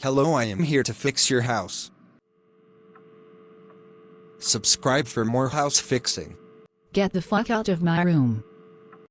Hello, I am here to fix your house. Subscribe for more house fixing. Get the fuck out of my room.